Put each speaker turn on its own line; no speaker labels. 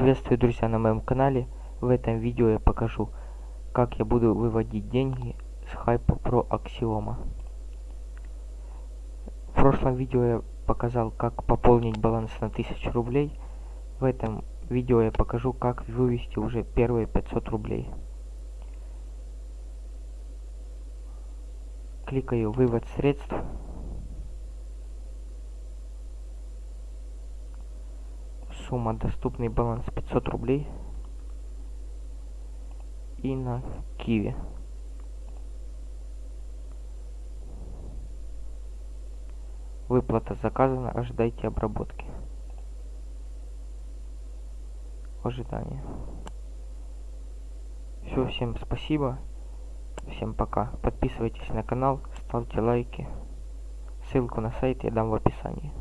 Приветствую, друзья, на моем канале. В этом видео я покажу, как я буду выводить деньги с хайпа про Аксиома. В прошлом видео я показал, как пополнить баланс на 1000 рублей. В этом видео я покажу, как вывести уже первые 500 рублей. Кликаю «Вывод средств». Сумма доступный баланс 500 рублей. И на киви выплата заказана ожидайте обработки. Ожидание все всем спасибо. Всем пока. Подписывайтесь на канал ставьте лайки. Ссылку на сайт я дам в описании